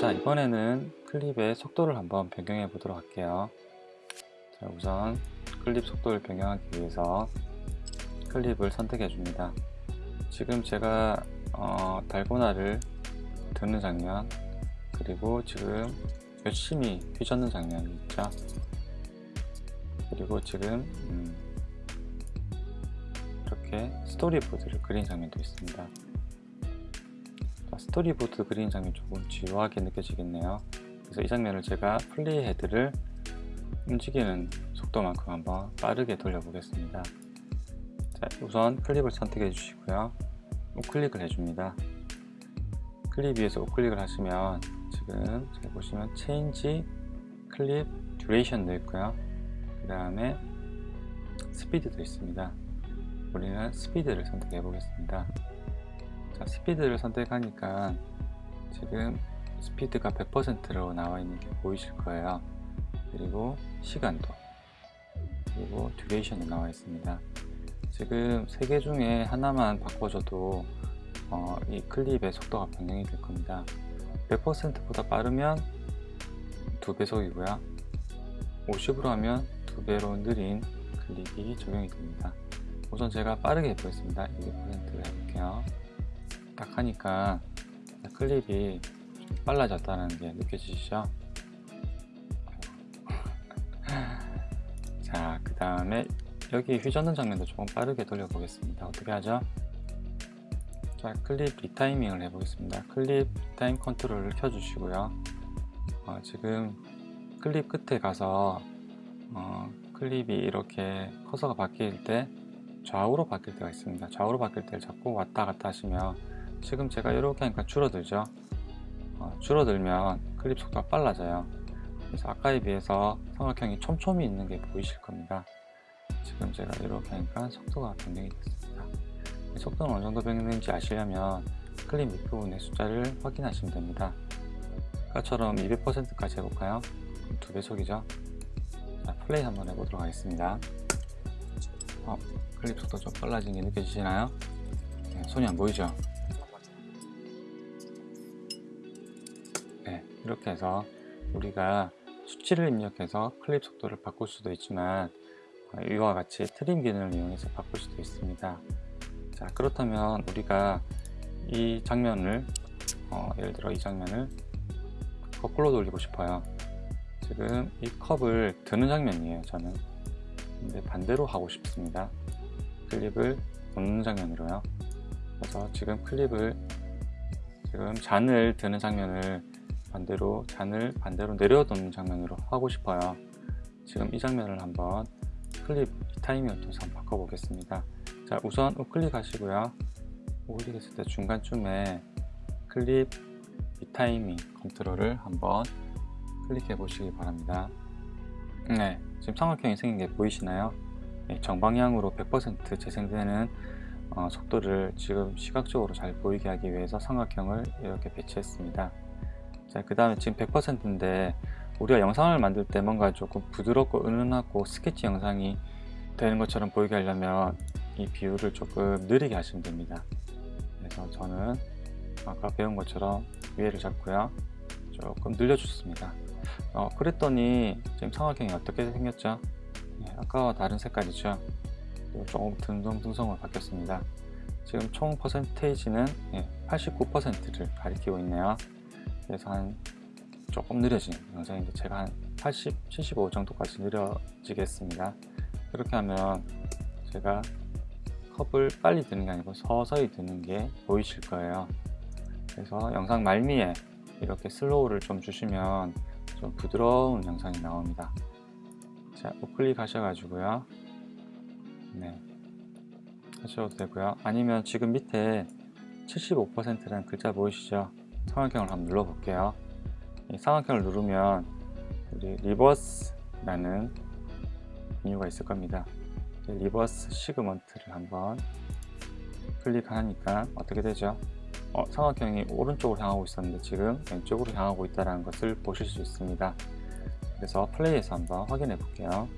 자 이번에는 클립의 속도를 한번 변경해 보도록 할게요. 자 우선 클립 속도를 변경하기 위해서 클립을 선택해 줍니다. 지금 제가 어, 달고나를 드는 장면 그리고 지금 열심히 휘젓는 장면이 있죠? 그리고 지금 음, 이렇게 스토리보드를 그린 장면도 있습니다 스토리보드 그린 장면이 조금 지루하게 느껴지겠네요. 그래서 이 장면을 제가 playhead를 움직이는 속도만큼 한번 빠르게 돌려보겠습니다. 자, 우선 클립을 선택해 주시고요. 우클릭을 해줍니다. 클립 위에서 우클릭을 하시면 지금 잘 보시면 change clip duration도 있고요. 그 다음에 스피드도 있습니다. 우리는 스피드를 선택해 보겠습니다 자, 스피드를 선택하니까 지금 스피드가 100%로 나와 있는 게 보이실 거예요. 그리고 시간도 그리고 듀레이션도 나와 있습니다. 지금 세 개 중에 하나만 바꿔줘도 어, 이 클립의 속도가 변경이 될 겁니다. 100%보다 빠르면 두 배속이고요. 50으로 하면 두 배로 느린 클립이 적용이 됩니다. 우선 제가 빠르게 해보겠습니다. 200%를 해볼게요 딱 하니까 클립이 빨라졌다는 게 느껴지시죠? 자 그 다음에 여기 휘젓는 장면도 조금 빠르게 돌려보겠습니다. 어떻게 하죠? 자 clip retiming을 해보겠습니다. clip retime control을 켜주시고요. 어, 지금 클립 끝에 가서 어, 클립이 이렇게 커서가 바뀔 때 좌우로 바뀔 때가 있습니다. 좌우로 바뀔 때를 자꾸 왔다 갔다 하시면 지금 제가 이렇게 하니까 줄어들죠? 어, 줄어들면 클립 속도가 빨라져요. 그래서 아까에 비해서 삼각형이 촘촘히 있는 게 보이실 겁니다. 지금 제가 이렇게 하니까 속도가 변경이 됐습니다. 속도는 어느 정도 변경되는지 아시려면 클립 밑부분의 숫자를 확인하시면 됩니다. 아까처럼 200%까지 해볼까요? 두 배속이죠? 자, 플레이 한번 해보도록 하겠습니다. 어, 클립 속도 좀 빨라진 게 느껴지시나요? 네, 손이 안 보이죠? 이렇게 해서 우리가 수치를 입력해서 클립 속도를 바꿀 수도 있지만 어, 이와 같이 트림 기능을 이용해서 바꿀 수도 있습니다. 자 그렇다면 우리가 이 장면을 어, 예를 들어 이 장면을 거꾸로 돌리고 싶어요. 지금 이 컵을 드는 장면이에요 저는. 근데 반대로 하고 싶습니다. 클립을 놓는 장면으로요. 그래서 지금 클립을 지금 잔을 드는 장면을 반대로 잔을 반대로 내려놓는 장면으로 하고 싶어요. 지금 이 장면을 한번 클립 통해서 한번 바꿔보겠습니다. 자 우선 우클릭 하시고요. 우클릭 했을 때 중간쯤에 clip retiming control을 한번 클릭해 보시기 바랍니다. 네 지금 삼각형이 생긴 게 보이시나요? 네, 정방향으로 100% 재생되는 어, 속도를 지금 시각적으로 잘 보이게 하기 위해서 삼각형을 이렇게 배치했습니다. 자 그 다음에 지금 100%인데 우리가 영상을 만들 때 뭔가 조금 부드럽고 은은하고 스케치 영상이 되는 것처럼 보이게 하려면 이 비율을 조금 느리게 하시면 됩니다. 그래서 저는 아까 배운 것처럼 위에를 잡고요. 조금 늘려줬습니다. 어, 그랬더니 지금 삼각형이 어떻게 생겼죠? 네, 아까와 다른 색깔이죠? 조금 듬성듬성으로 바뀌었습니다. 지금 총 퍼센테이지는 89%를 가리키고 있네요 그래서 한 조금 느려진 영상인데 제가 한 80, 75 정도까지 느려지겠습니다. 그렇게 하면 제가 컵을 빨리 드는 게 아니고 서서히 드는 게 보이실 거예요. 그래서 영상 말미에 이렇게 슬로우를 좀 주시면 좀 부드러운 영상이 나옵니다. 자 우클릭 하셔가지고요. 네. 하셔도 되고요. 아니면 지금 밑에 75%라는 글자 보이시죠 삼각형을 한번 눌러 볼게요. 이 삼각형을 누르면 우리 reverse라는 메뉴가 있을 겁니다. reverse segment를 한번 클릭하니까 어떻게 되죠? 어, 삼각형이 오른쪽으로 향하고 있었는데 지금 왼쪽으로 향하고 있다는 것을 보실 수 있습니다. 그래서 play해서 한번 확인해 볼게요